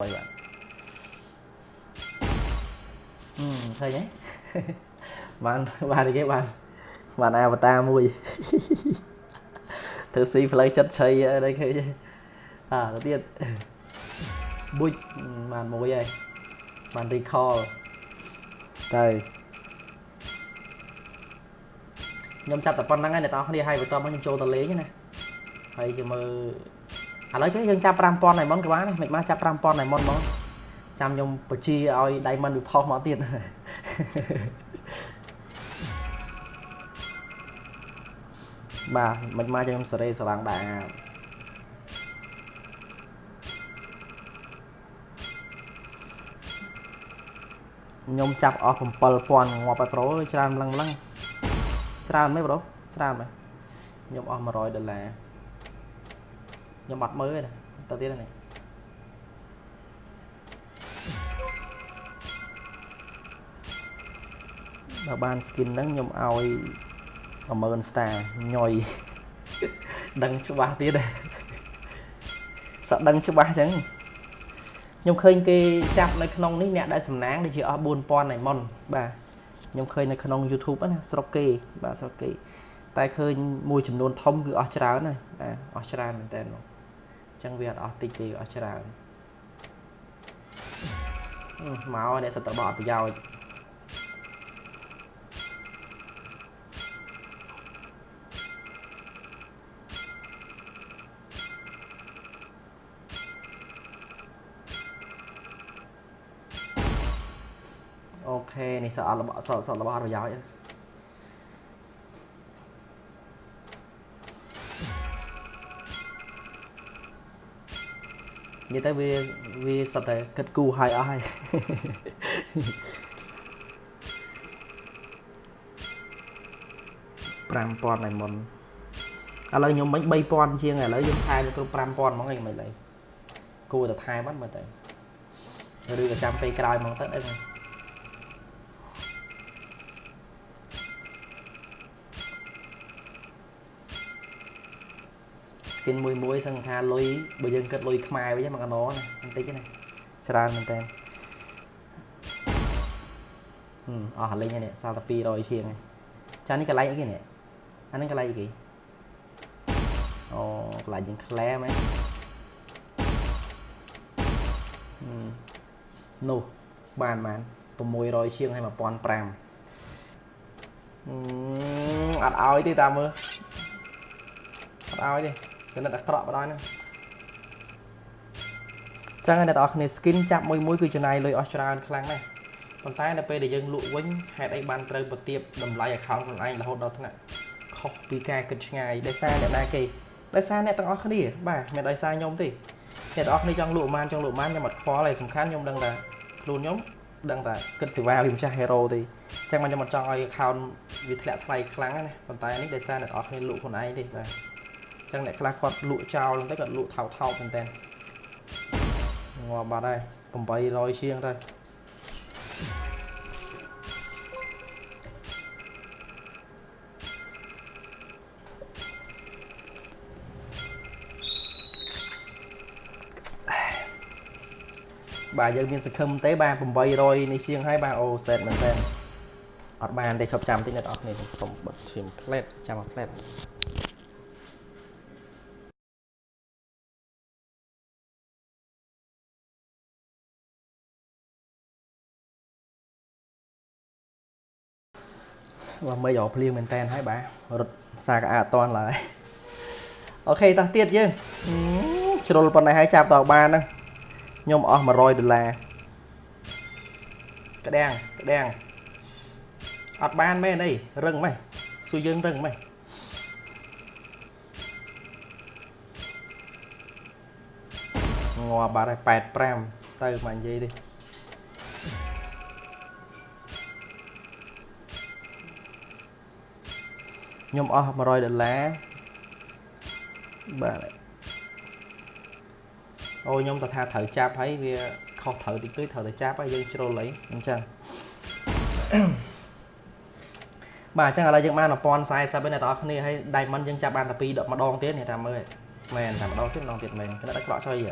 បាទអឺឃើញទេបានបានអីគេបានបានអាវតាមួយធ្វើស៊ីផ្លូវចិត្តឆៃអីឃើញទេអើទៅទៀតបុចបានមួយហើយបាន recall ទៅខ្ញុំចាប់តែប៉ុណ្្នឹងហើយអ្នកនរគ្នាហើយបន្ទាប់មកខ្ញុំចូលទៅលេងណាហើយជាមើល ឥឡូវចេះយើងចាប់5000 diamond ក៏បានដែរមិនបានចាប់5000 diamond ហ្មងចាំខ្ញុំបញ្ជាឲ្យ diamond វាផុសមកទៀតបាទមិនមកខ្ញុំសេរីស្រឡាំងដែរខ្ញុំចាប់អស់7000ងាប់ហើយប្រូច្រើនម្លឹងម្លឹងច្រើនមែនប្រូច្រើនមែនខ្ញុំអស់100ដុល្លារ ខ្ញុំអត់មើលទេណាទៅទៀតនេះបើបាន skin ហ្នឹងខ្ញុំឲ្យ10000 star ញយដឹងច្បាស់ទៀតសក់ដឹងច្បាស់អញ្ចឹងខ្ញុំឃើញគេចាប់នៅក្នុងនេះអ្នកដែលសំណាងដូចជាអស់4000 diamond បាទខ្ញុំឃើញនៅក្នុង YouTube ណាស្រុកគេបាទស្រុកគេតែឃើញមួយចំនួនធំគឺអស់ច្រើនណាបាទអស់ច្រើនមែនតើអញ្ចឹងវាអត់អស់តិចទេអស់ច្រើនមកអ្នកសិតតបអត់ប្រយោជន៍អូខេនេះសអត់របស់សអត់របស់អត់ប្រយោជន៍ និយាយទៅវាវាសិតតែគិតគូរហើយអស់ហើយ5000ហើយមុនឥឡូវខ្ញុំមិញ3000ជាងឥឡូវយើងថែទៅគ្រប់5000ហ្មងអីមិនឡើយគួរតែថែបាត់មើលទៅឬក៏ចាំពេលក្រោយហ្មងទៅដឹង skin មួយមួយសឹងថាលុយបើយើងគិតលុយខ្មែរវិញមួយកណោណាបន្តិចណាច្រើនមែនតើហឹមអស់លេងហើយនេះសល់តែ200ជាងហើយចានេះកន្លែងអីគេនេះអានេះកន្លែងអីគេអូកន្លែងយើងក្លែមែននោះបានបាន600ជាងហើយ1500អត់ឲ្យទេតាមមើលអត់ឲ្យទេ គណិតអាក្រក់បណ្ដោយហ្នឹងចឹងហើយអ្នកទាំងអស់គ្នា skin ចាប់មួយមួយគឺចំណាយលុយអស់ច្រើនខ្លាំងណាស់ប៉ុន្តែនៅពេលដែលយើងលក់វិញហេតុអីបានត្រូវប្រទៀបតម្លៃ account ខ្លួនឯងរហូតដល់ថ្នាក់ខុសពីការគិតឆ្ងាយដោយសារអ្នកណាគេដោយសារអ្នកទាំងអស់គ្នាបាទមិនដោយសារខ្ញុំទេអ្នកទាំងអស់គ្នាចង់លក់បានចង់លក់បានខ្ញុំអត់ខ្វល់ទេសំខាន់ខ្ញុំដឹងថាខ្លួនខ្ញុំដឹងថាគិតសេវាវាម្ចាស់ hero ទេអញ្ចឹងមកខ្ញុំអត់ចង់ឲ្យ account វាធ្លាក់ថ្លៃខ្លាំងណាប៉ុន្តែនេះដោយសារអ្នកទាំងអស់គ្នាលក់ខ្លួនឯងទេបាទ ចឹងអ្នកខ្លះគាត់លក់ចោលទៅគាត់លក់ថោកថោកមែនតើងាប់បាត់ហើយ800ជាងទៅបាទយើងមានសង្ឃឹមទេបាទ800នេះជាងហើយបាទអូសេតមែនតើអត់បានទេឈប់ចាំតិចអ្នកនរគ្នាសុំបិទឈាមផ្លែតចាំមកផ្បាទមិនយកភ្លៀងមែនតែនហើយបាទរត់សាកអាអត់តន់ឡើយអូខេតោះទៀតយើងជ្រុលប៉ុណ្ណេះហើយចាប់តបានហ្នឹងខ្ញុំអស់100ដុល្លារក្តាំងក្តាំងអត់បានមែនអីរឹងម៉េះសួរយើងរឹងម៉េះងាប់បាត់ហើយ85ទៅមកនិយាយទេ ខ្ញុំអស់100ដុល្លារបាទអូខ្ញុំទៅថាត្រូវចាប់ហើយវាខុសត្រូវតិចតួចត្រូវតែចាប់ហើយយើងជ្រុលអីអញ្ចឹងបាទអញ្ចឹងឥឡូវយើងបាន1040ហើយអ្នកទាំងអស់គ្នាហើយ diamond យើងចាប់បានតែ2ម្ដងទៀតនេះតាមមើលមែនតែម្ដងទៀតម្ដងទៀតមែនគណៈតែក្រក់ចុយ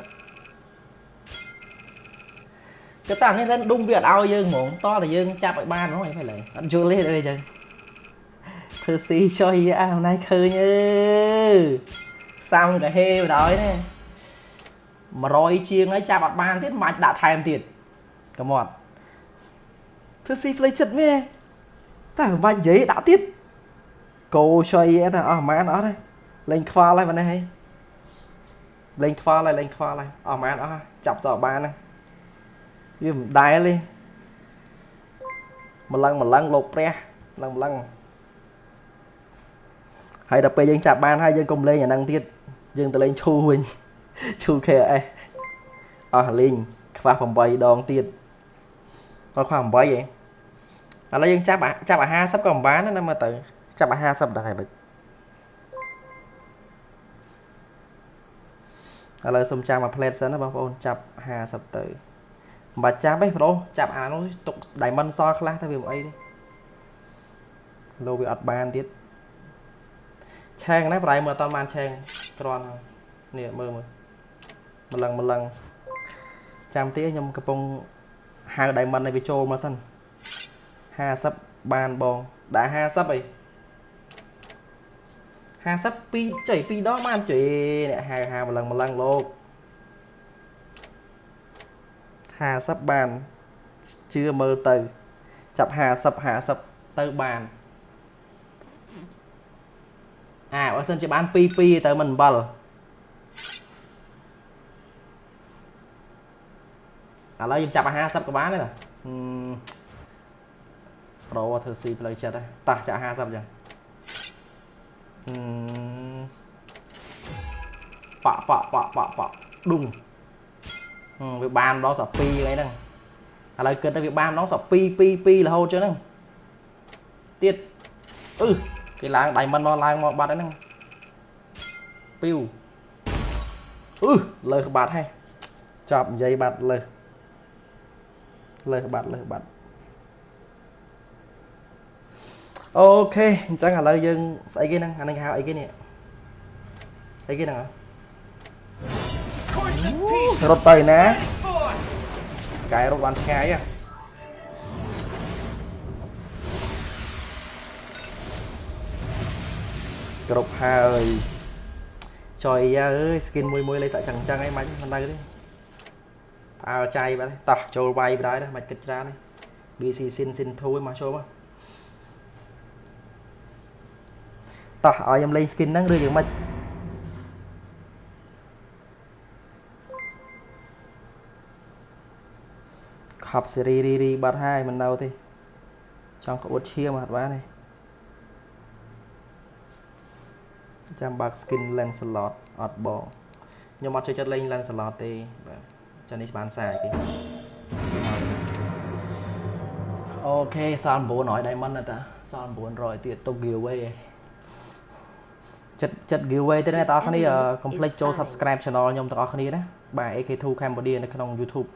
គឺតានេះទៅដុំវាអត់ឲ្យយើងហ្មងតតែយើងចាប់ឲ្យបានហ្មងអីមិនឡើយអត់យល់ទេអីចឹង ធ្វើស៊ីចុយអាណៃឃើញអើសាំកាហេបណ្ដោយនេះ100ជាងហើយចាប់អត់បានទៀតមិនអាចដាក់ថែមទៀតកុំអត់ធ្វើស៊ីផ្លេចិត្តមែនតែមិនបាច់និយាយដាក់ទៀតកោចុយតែអស់ប្រហែលអត់ទេលេងខ្វល់ហើយបងនេះហីលេងខ្វល់ហើយលេងខ្វល់ហើយអស់ប្រហែលអស់ចាប់តបានហ្នឹងវាមិនដែលទេម្លឹងម្លឹងលោកព្រះម្លឹងម្លឹង ហើយដល់ពេលយើងចាប់បានហើយយើងកុំលេងអាហ្នឹងទៀតយើងទៅលេងឈូវិញឈូ KS អស់លេងខ្វះ8ដងទៀតគាត់ខ្វះ8ឯងឥឡូវយើងចាប់ចាប់អា50ក៏មិនបានណាមើលទៅចាប់អា50ដែរបើឥឡូវសុំចាំមួយផ្លេតសិនណាបងប្អូនចាប់50ទៅមិនបាច់ចាប់ទេប្រូចាប់អានោះទុក diamond សល់ខ្លះទៅវាមិនអីទេលោវាអត់បានទៀត ឆេងណាប្រៃមើលអត់បានឆេងគ្រាន់ហើយនេះមើលមើលម្លឹងម្លឹងចាំទៀតខ្ញុំកំពុងហៅ diamond ឲ្យវាចូលមកសិន50បានបងដាក់50អី52ចុយ2ដងបានចុយអ្នកហៅហៅម្លឹងម្លឹងលោក50បានជឿមើលទៅ ចាប់50 50ទៅបាន អាបើសិនជាបាន2 2ទៅមិនអំបិលឥឡូវយើងចាប់50ក៏បានដែរប្រូធ្វើស៊ីផ្លូវចិត្តហ៎តោះចាក់50ចឹងប៉ប៉ប៉ប៉ប៉ឌុងវាបានដល់សក់2អីហ្នឹងឥឡូវគិតទៅវាបានដល់សក់2 2 2រហូតចឹងហ្នឹងទៀតអឺ គេឡើងដៃមិនមកឡើងមកបាត់ហ្នឹងពីវអឺលើក្បាត់ហេះចាប់និយាយបាត់លើលើក្បាត់លើក្បាត់អូខេអញ្ចឹងឥឡូវយើងស្អីគេហ្នឹងអានេះគេហៅអីគេនេះអីគេហ្នឹងរត់ទៅណាកែរត់បានឆ្ងាយហ៎ គ្រប់ហើយចុយអើយ skin មួយមួយលេខសាក់ចឹងចឹងឯងមិនមិននៅទេផ្អើលចៃបាទតោះចូលវាយបណ្ដោយណាមិនគិតច្រើនទេ BC sin sin 2មកចូលមកតោះឲ្យខ្ញុំលេង skin ហ្នឹងឬយ៉ាងម៉េចខប់សេរីរីរីបាត់ហើយមិននៅទេចង់ក្អួតឈាមអត់បានទេ ចាំបើក skin Lancelot អត់បងខ្ញុំអត់ចូលចិត្តលេង Lancelot ទេបាទចានេះបានសារគេអូខេសល់900 diamond តាសល់900ទៀតទុក giveaway ឯងចិត្តចិត្ត giveaway ទេអ្នកទាំងអស់គ្នាកុំភ្លេចចូល subscribe channel ខ្ញុំទាំងអស់គ្នាណាបាទ AK2 Cambodia នៅក្នុង YouTube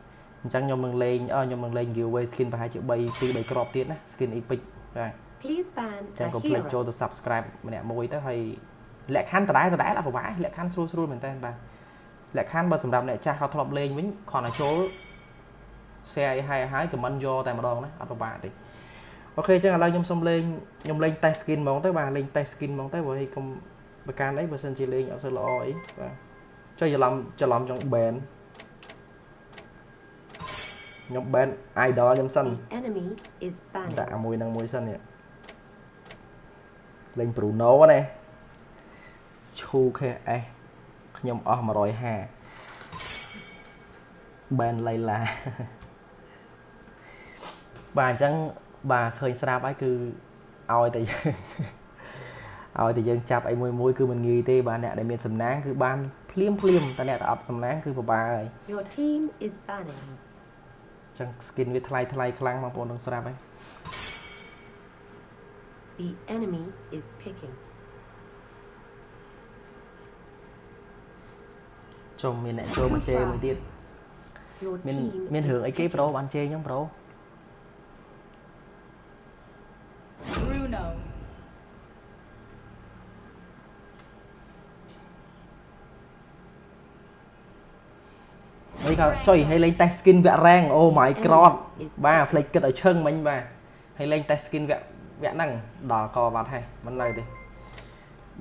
អញ្ចឹងខ្ញុំនឹងលេងខ្ញុំនឹងលេង giveaway skin ប្រហែលជា3 2 3គ្រាប់ទៀតណា skin epic បាទ Please ban ចឹងកុំភ្លេចចូលទៅ subscribe ម្នាក់មួយទៅហើយ លក្ខខណ្ឌដដែលដដែលអត់ពិបាកលក្ខខណ្ឌស្រួលស្រួលមែនតើបាទលក្ខខណ្ឌបើសម្រាប់អ្នកចាស់គាត់ធ្លាប់លេងវិញគ្រាន់តែចូល share ឲ្យហើយហើយ comment យកតែម្ដងណាអត់ពិបាកទេអូខេអញ្ចឹងឥឡូវខ្ញុំសុំលេងខ្ញុំលេង test skin ហ្មងទៅបាទលេង test skin ហ្មងទៅព្រោះឯងកុំប្រការអីបើសិនជាលេងអត់សូវល្អអីបាទចុះច្រឡំច្រឡំចង់ ban ខ្ញុំ ban idol ខ្ញុំសិនដាក់មួយនឹងមួយសិននេះលេង Bruno ណា ឈូ KS ខ្ញុំអស់150 ban លៃឡាបាទអញ្ចឹងបាទឃើញស្រាប់ហើយគឺឲ្យតែឲ្យតែយើងចាប់អីមួយមួយគឺមិនងាយទេបាទអ្នកដែលមានសំណាងគឺបានភ្លាមភ្លាមតែអ្នកដែលអត់សំណាងគឺពិបាកហើយ Your team is banning ចឹង skin វាថ្លៃថ្លៃខ្លាំងបងប្អូននឹងស្រាប់ហើយ The enemy is picking ចុំមានអ្នកចូលមកជេរមួយទៀត Your មាន team មានរឿងអីគេ is ប្រូ picking. បានជេរខ្ញុំប្រូ Bruno. អីក៏ចុយហើយលេងតេស skin វគ្គ rank អូ my god បាទផ្លេចគិតឲ្យឈឹងមិញបាទហើយលេងតេស skin វគ្គវគ្គហ្នឹងដល់កវត្តហើយមិននៅទេ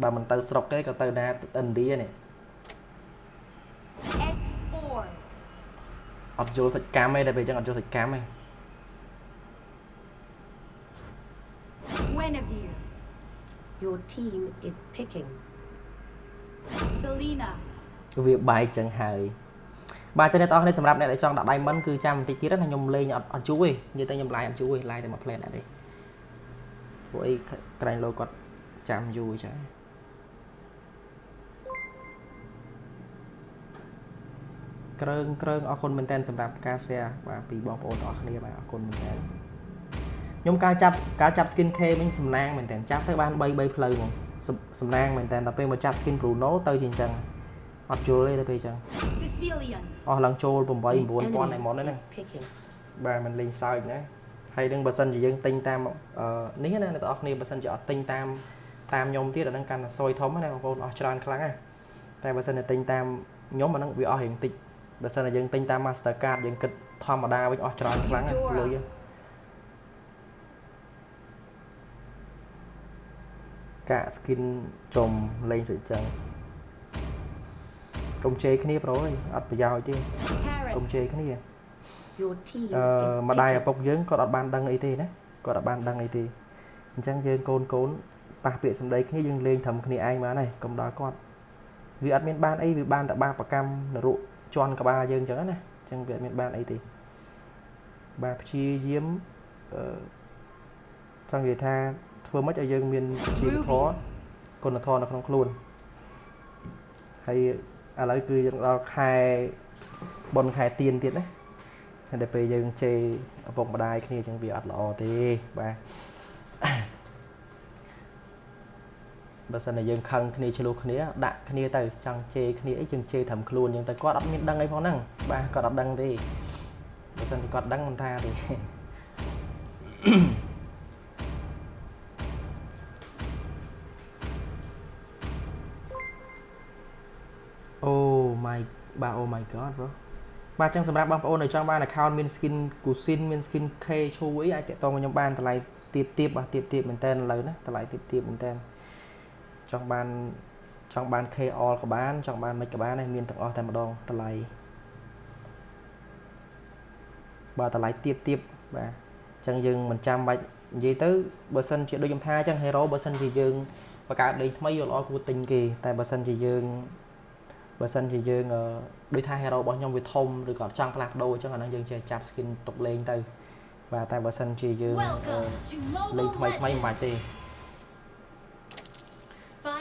បើមិនទៅស្រុកទេក៏ទៅណាឥណ្ឌានេះ អត់យល់សាច់កម្មទេតែពេលអញ្ចឹងអត់យល់សាច់កម្មទេ Guinevere. Your team is picking. Selena. វាបែកចឹងហើយបាទចឹងអ្នកទាំងអស់គ្នាសម្រាប់អ្នកដែលចង់ដាក់ diamond គឺចាំបន្តិចទៀតណាខ្ញុំលេងអត់អត់យូរទេនិយាយទៅខ្ញុំឡាយអត់យូរទេឡាយតែមួយ plate ដែរទេព្រោះអីក្រែងលោគាត់ចាំយូរចឹង គ្រើងគ្រើងអរគុណមែនតើសម្រាប់ការ share បាទពីបងប្អូនទាំងអស់គ្នាបាទអរគុណមែនតើខ្ញុំការចាប់ការចាប់ skin K វិញសំណាងមែនតើចាប់ទៅបាន3 3ផ្លូវហ្មងសំសំណាងមែនតើដល់ពេលមកចាប់ skin Bruno ទៅជាអញ្ចឹងអត់យល់ទេដល់ពេលអញ្ចឹង Sicilian. អស់ឡើងចូល8 The 9000ឯមុន enemy ហ្នឹង is picking. បាទมันលេងសើចណាហើយនឹងបើសិនជាយើងទិញតាមអឺនេះណាអ្នកទាំងអស់គ្នាបើសិនជាអត់ទិញតាមតាមខ្ញុំទៀតអាហ្នឹងកាន់តែសយធំណាបងប្អូនអស់ច្រើនខ្លាំងណាតែបើសិនជាទិញតាមខ្ញុំអាហ្នឹងវាអស់រៀងតិច បើសិនជាយើងទិញតាម Master Card យើងគិតធម្មតាវិញអស់ច្រើនខ្លាំងណាលុយកាក់ skin ចំលេងសិចចឹងកុំជេរគ្នាប្រូអើយអត់ប្រយោជន៍ទេ Carrot. កុំជេរគ្នា Your team អឺ is ម្ដាយឪ picking. ពុកយើងគាត់អត់បានដឹងអីទេណាគាត់អត់បានដឹងអីទេអញ្ចឹងយើងកូនកូនប៉ះពាក្យសម្ដីគ្នាយើងលេងត្រឹមគ្នាឯងបានហើយកុំដល់គាត់វាអត់មានបានអីវាបានតែបាបកម្មនរុ ជន់ក្បាលយើងអញ្ចឹងណាអញ្ចឹងវាអត់មានបានអីទេបាទព្យាយាមអឺចង់និយាយថាធ្វើម៉េចឲ្យយើងមានសុជីវធម៌គុណធម៌នៅក្នុងខ្លួនហើយឥឡូវគឺយើងដល់ខែបុណ្យខែទៀនទៀតណាហើយដល់ពេលយើងជេរឪពុកម្ដាយគ្នាអញ្ចឹងវាអត់ល្អទេបាទ បើសិនតែយើងខឹងគ្នាឆ្លោះគ្នាដាក់គ្នាទៅចង់ជេរគ្នាអីយើងជេរត្រឹមខ្លួនអញ្ចឹងតែគាត់អត់មានដឹងអីផងហ្នឹងបាទគាត់អត់ដឹងទេបើសិនជាគាត់ដឹងមិនថាទេអូ my បាទ oh my god bro បាទអញ្ចឹងសម្រាប់បងប្អូនដែលចង់បាន account មាន skin Kusin មាន skin K ឈូអីអាចតាក់ទងមកខ្ញុំបានតម្លៃទៀបទៀបបាទទៀបទៀបមែនតើឥឡូវណាតម្លៃទៀបទៀបមែនតើ ចង់បានចង់បាន K all ក៏បានចង់បានមិនក៏បានដែរមានទាំងអស់តែម្ដងតម្លៃបាទតម្លៃទៀបទៀបបាទអញ្ចឹងយើងមិនចាំបាច់និយាយទៅបើសិនជាដូចខ្ញុំថាអញ្ចឹង hero បើសិនជាយើងបង្កើតលេងថ្មីយកល្អគួរទិញគេតែបើសិនជាយើងបើសិនជាយើងអឺដូចថា hero របស់ខ្ញុំវាធំឬក៏អត់ចង់ផ្លាស់ប្ដូរអញ្ចឹងអាហ្នឹងយើងចេះចាប់ skin ទុកលេងទៅបាទតែបើសិនជាយើងអឺ Welcome to លេង Mobile ថ្មីថ្មីមិនបាច់ទេ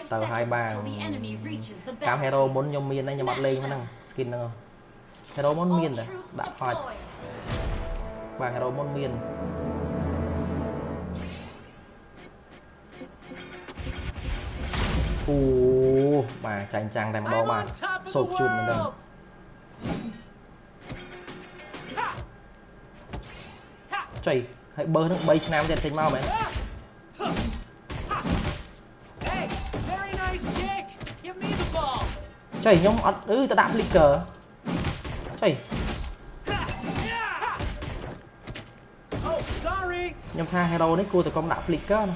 Five Tao hai seconds bàn. till the enemy reaches the កាម hero battlefield. មុនខ្ញុំមានដែរខ្ញុំអត់លេងហ្នឹង skin ហ្នឹង hero មុន All មានតែ troops ដាក់ផាច់ deployed. បាទ hero មុនមានអូបាទចាញ់ចាំងតែម្ដង I'm បាទ on top of សូ the កជូនមែនទេ world! Ha! Ha! ចុយហើយបើហ្នឹង3ឆ្នាំទៀតចេញមកមែន ចុយខ្ញុំអត់អឺទៅដាក់ flicker ចុយ Ha! Yeah! Oh, sorry. ខ្ញុំថា hero នេះគួរតែកុំដាក់ flicker ណា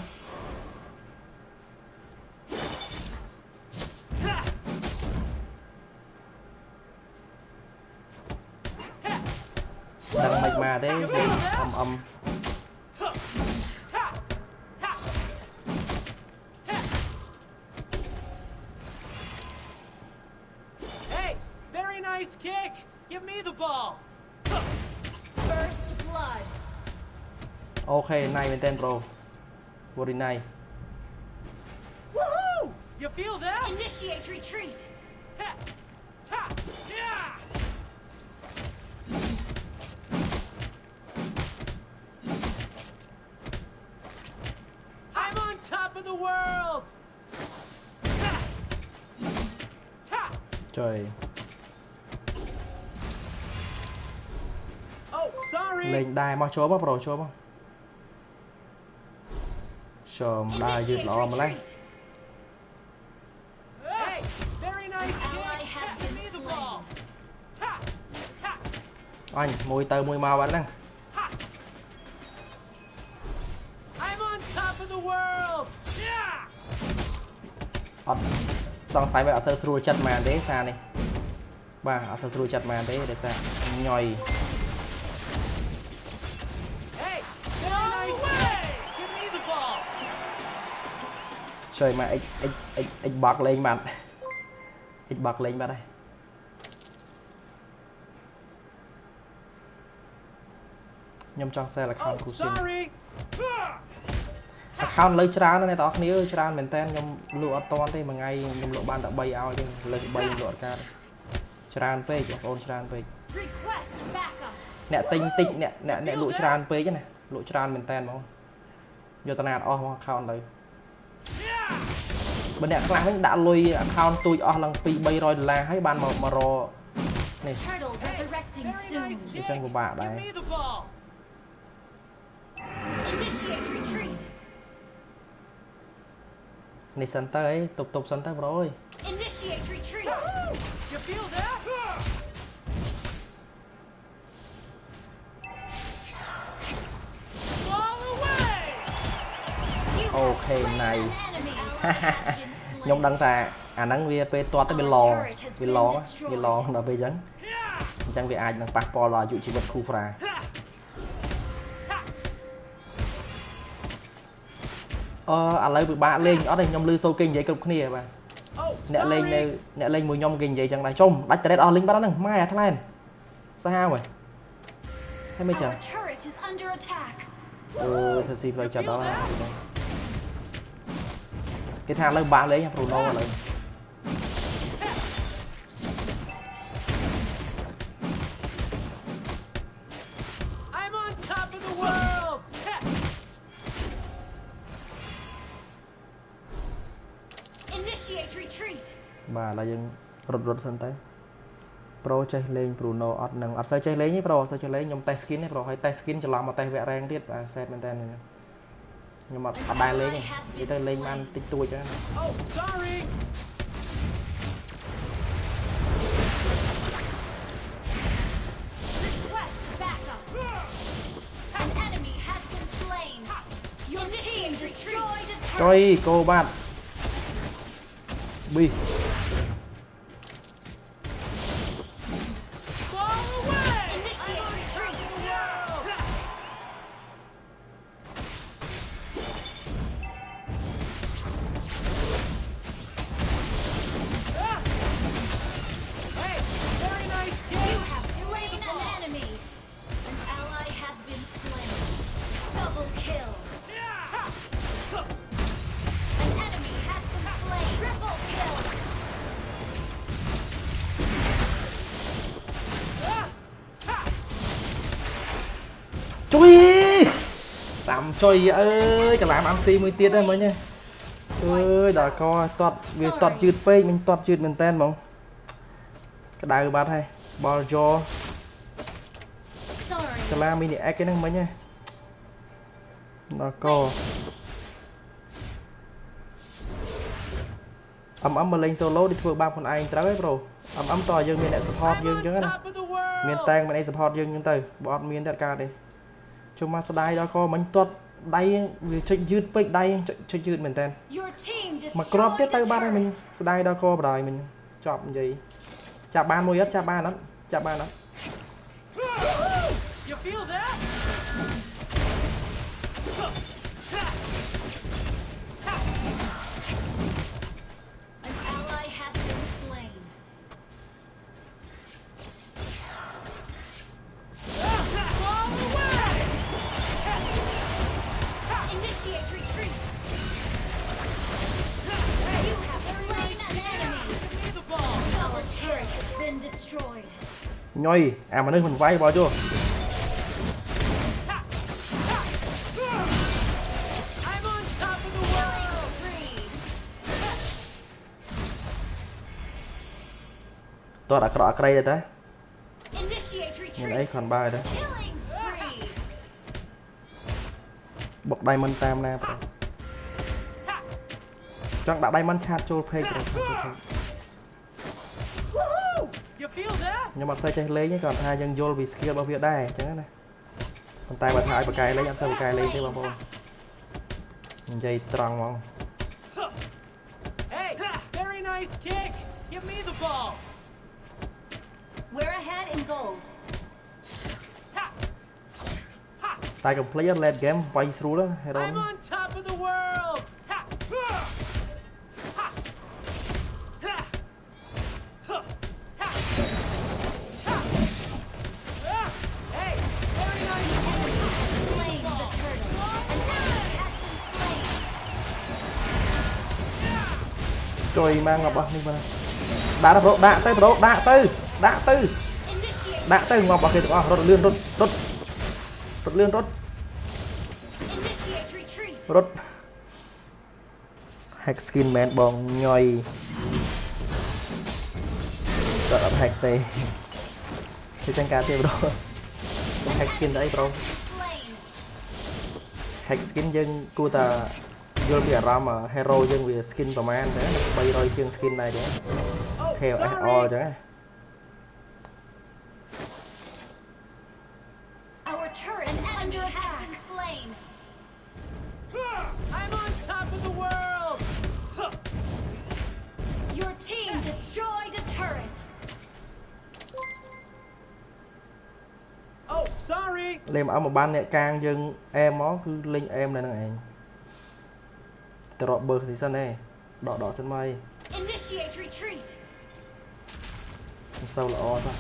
10 Pro Vorinai You feel that? Initiate retreat. I'm on top of the world. Ha. Trời. Oh, sorry. Lên đài mà chớp không, pro chớp không? ចូលមកចូលដើរយឺត Initiate ល្អម្លេះ retreat. Hey, very nice An ally kick. has Give been me the slain. ball. Ha! Ha! អញមួយទៅមួយមកបាត់ហ្នឹ ជួយមក X X X X box លេងបាត់ X box លេងបាត់ហើយខ្ញុំចង់ sell account Oh, គូស៊ីន sorry! account លើច្រើនណាស់អ្នកទាំងអស់គ្នាអើយច្រើនមែនតើខ្ញុំលក់អត់តាន់ទេមួយថ្ងៃខ្ញុំលក់បានតែ3ឲ្យទេលើក3ខ្ញុំលក់អត់កើតច្រើនពេកបងប្អូនច្រើនពេក Request backup. អ្នកទិញតិចអ្នកអ្នកអ្នកលក់ច្រើនពេកណាលក់ច្រើនមែនតើហ្មងយកតាណាអត់អស់មក account ទៅ បើអ្នកខ្លះវិញដាក់លុយ account ទូចអស់ឡើង2 300ដុល្លារហើយបានមកម្ករនេះ Turtle resurrecting Very soon. nice kick! Chẳng có bạ Give đây. me the ball! Initiate retreat. នេះសិនទៅអីតុបតុបសិនទៅប្រូអើយ Initiate retreat. You feel that? Ball away! You ខ្ញុំ slain. ដឹងថាអាហ្នឹងវាពេលទាត់ទៅវាឡងវាឡងវាឡងដល់ពេលអញ្ចឹង Yeah! អញ្ចឹងវាអាចនឹងប៉ះពាល់ដល់អាយុជីវិតគូហ្វ្រា Ha! អឺឥឡូវពិបាកលេងអត់ទេខ្ញុំលឺសូគេនិយាយគ្រប់គ្នាបាទ Oh, អ្នកលេងនៅ sorry! អ្នកលេងមួយខ្ញុំគេនិយាយចឹងដែរចុំដាច់តរ៉េតអស់លេងបាត់ហ្នឹងម៉ែអាថ្លែនសាហាវហ៎ហើយមិនចឹង Our turret is under attack. អឺធ្វើស៊ីផ្លូវចិត្តដល់ហើយ គេថាឥឡូវបាក់លេងប្រូណូឥឡូវ I'm on top of the world! Ha! Initiate retreat. បាទឥឡូវយើងរត់រត់សិនទៅប្រូចេះលេង Bruno អត់នឹងអត់សូវចេះលេងទេប្រូអត់សូវចេះលេងខ្ញុំ test skin ទេប្រូហើយ test skin ច្រឡំមក test វគ្គ rank ទៀតបាទ set មែនតើ ខ្ញុំអត់អត់ដែរលេងទេនិយាយទៅលេងបា ចុយអើយច្រឡាមអាំស៊ីមួយទៀតហ្នឹងមិញហ៎អើយដល់កតត់វាតត់ជឿតពេកមិញតត់ជឿតមែនតើហ្មងក្តៅបាត់ហើយបលយ៉ Sorry. ច្រឡាមីនីអេកហ្នឹងមិញហ៎ដល់កអឹមអឹមមកលេង solo đi ធ្វើបាបខ្លួនឯងត្រូវហើយប្រូអឹមអឹមតើយើងមានអ្នក support I'm យើងអ on ញ្ចឹងណា top of the world! មានតែងមានអី support យើងអញ្ចឹងទៅបើអត់មានតែអត់កើតទេជុំមកស្ដាយដល់កមិញទាត់ ដៃវាចុចយឺតពេកដៃចុចចុចយឺតមែនតើ Your team មកគ្រាប់ទៀត destroyed ទៅ a បាត់ហើយមិញ turret. ស្ដាយដល់កបដ ாய் មិញចប់និយាយចាប់បានមួយអត់ចាប់បានអត់ចាប់បានអត់ ញយអាមនុស្សមិនវាយបោះជួ I'm on top of the world! Three. ទាត់អាក្រក់អាក្រៃទៅតា Initiate មានអី retreat. ខនបើទៅ Killing spree. បុកដៃមិនតាមណាប្រូចង់ដាក់ដៃមិនឆាតចូល page ប្រូឆាតចូល page Woohoo! ខ្ញុំអត់សូវចេះលេងទេគាត់ថាយើងយល់ពី skill របស់វាដែរអញ្ចឹងណាប៉ុន្តែបើថាឲ្យបកកែលេងអត់សូវបកកែលេងទេបងប្អូននិយាយត្រង់ហ្មង Hey, very nice kick. Give me the ball. We're ahead in gold. Ha! Ha! តែ complete late game វាយស្រួលហេរ៉ូ I'm on top of the world. ជួយម៉ាំងរបស់នេះបាទដាក់ទៅប្រូដាក់ទៅប្រូដាក់ទៅដាក់ទៅ Initiate. ដាក់ទៅងាប់របស់គេទាំងអស់រត់លឿនរត់រត់រត់លឿនរត់ Initiate retreat. រត់ hack skin មែនបងញយគាត់អត់ hack ទេគឺចឹងការទេប្រូ hack skin ទៅអីប្រូ Slain. hack skin យើងគួរតែយ ល់ពីអារម្មណ៍ hero យើងវា skin ប្រហែលទៅ300ជាង skin ដែរចឹង Oh, KOS sorry. all ចឹងណា Our turret is under attack. Has been slain. I'm on top of the world. Your team destroyed a turret. Oh, sorry. លេងមកឲ្យមកបានអ្នកកាងយើងអែមមកគឺលេងអែមនៅហ្នឹងឯង ទៅរកបើស៊ីសិនឯងដកដកសិនមកអី Initiate retreat. មិនសូវល្អសោះ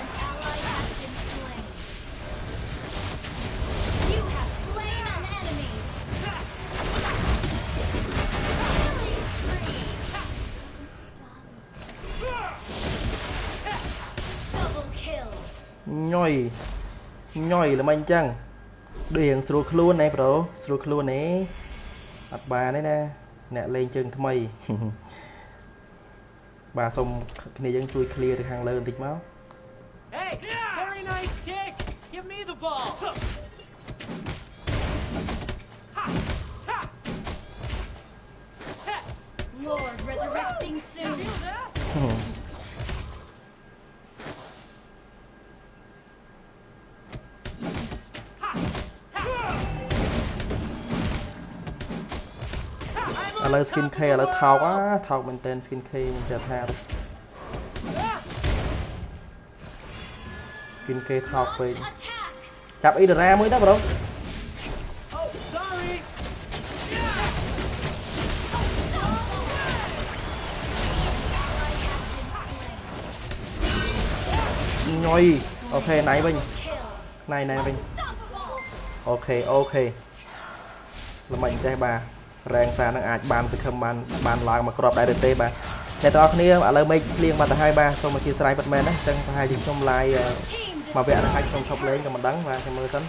An ally has been slain. You have slain an enemy. Killing spree. Double kill. ញយញយល្មិញចឹង ដូចរៀងស្រួលខ្លួនណែប្រូស្រួលខ្លួននេះអត់បានទេណាអ្នកលេងជើងថ្មី បាទសូមគ្នាយើងជួយ clear ទៅខាងលើបន្តិចមក Hey, very nice kick. Give me the ball. ឥឡូវ skin K ឥឡូវថោកអាថោកមែនតើ skin K មិនចេះថាទេ skin K ថោកពេក Launch attack. ចាប់អ៊ីដរ៉ាមួយទៅ bro Oh, sorry. ញយ OK ណៃវិញ Kill. ណៃណៃវិញ Unstoppable. OK OKល្មិញចេះបាទ រ៉េងសារនឹងអាចបានសង្ឃឹមបានបានឡើងមកគ្រាប់ដែរឬទេបាទអ្នកទាំងអស់គ្នាឥឡូវមេឃភ្លៀងបាត់ទៅហើយបាទសូមអធិស្ឋានពិតមែនណាអញ្ចឹងប្រហែលជាខ្ញុំឡាយ Team មកវគ្គនេះហើយ destroyed. ខ្ញុំឈប់លេងក៏មិនដឹងបាទខ្ញុំមើលសិន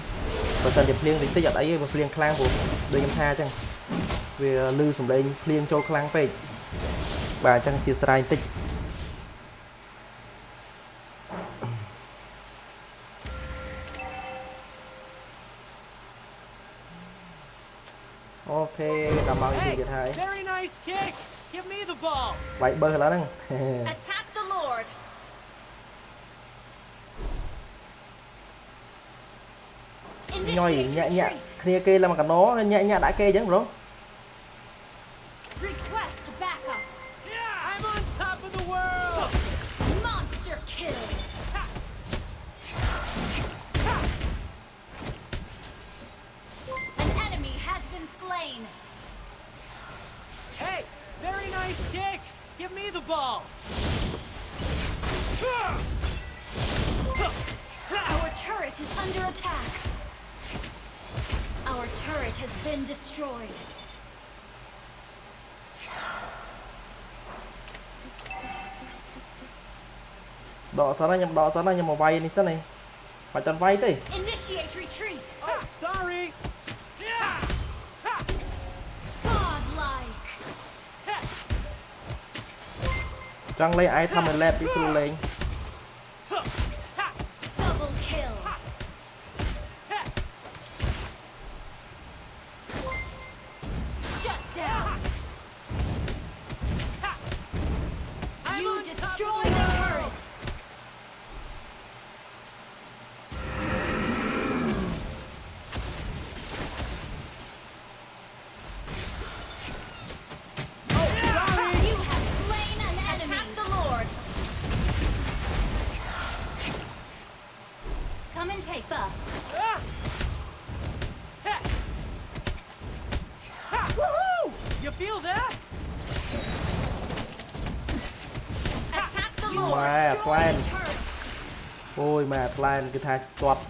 បើសិនជាភ្លៀងតិចតិចអត់អីទេបើភ្លៀងខ្លាំងព្រោះដូចខ្ញុំថាអញ្ចឹងវាលឺសំឡេងភ្លៀងចូលខ្លាំងពេកបាទអញ្ចឹងជាស្រ័យបន្តិចអូខេដល់មកទី Hey, ទៀតហើយ very nice kick. Give me the ball. វាយបើឥឡូវហ្នឹង Attack the Lord. ញយ Initiate ញាក់ញាក់ retreat. គ្នាគេឡើងមកកណោញាក់ញាក់ដាក់គេអញ្ចឹងប្រូ Request ដកសិនណាខ្ញុំដកសិនណាខ្ញុំមកវាយនេះសិនឯងបាច់តា ម៉ែផ្លែនគឺថាទាត់បាន